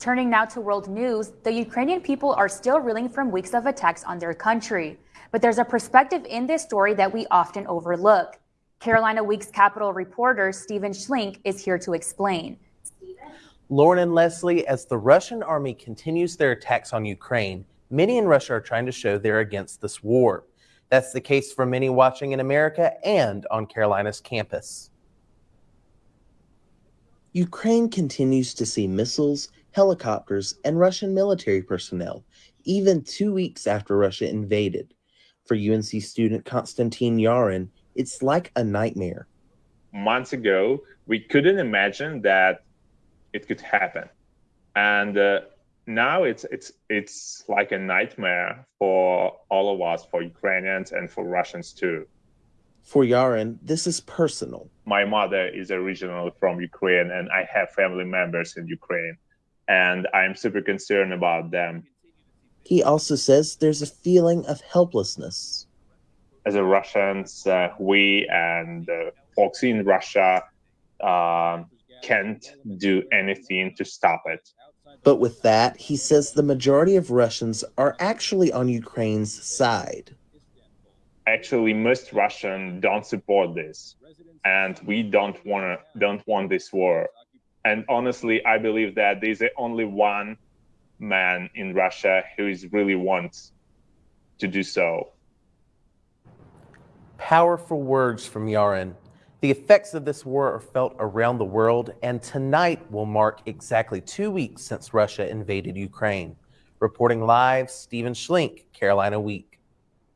Turning now to world news, the Ukrainian people are still reeling from weeks of attacks on their country. But there's a perspective in this story that we often overlook. Carolina Week's Capital reporter Stephen Schlink is here to explain. Lauren and Leslie, as the Russian army continues their attacks on Ukraine, many in Russia are trying to show they're against this war. That's the case for many watching in America and on Carolina's campus. Ukraine continues to see missiles, helicopters, and Russian military personnel, even two weeks after Russia invaded. For UNC student Konstantin Yarin, it's like a nightmare. Months ago, we couldn't imagine that it could happen. And uh, now it's it's it's like a nightmare for all of us, for Ukrainians and for Russians too. For Yarin, this is personal. My mother is originally from Ukraine, and I have family members in Ukraine, and I'm super concerned about them. He also says there's a feeling of helplessness. As a Russians, uh, we and uh, folks in Russia uh, can't do anything to stop it. But with that, he says the majority of Russians are actually on Ukraine's side. Actually, most Russians don't support this, and we don't want don't want this war. And honestly, I believe that there's only one man in Russia who is really wants to do so. Powerful words from Yarin. The effects of this war are felt around the world, and tonight will mark exactly two weeks since Russia invaded Ukraine. Reporting live, Stephen Schlink, Carolina Week.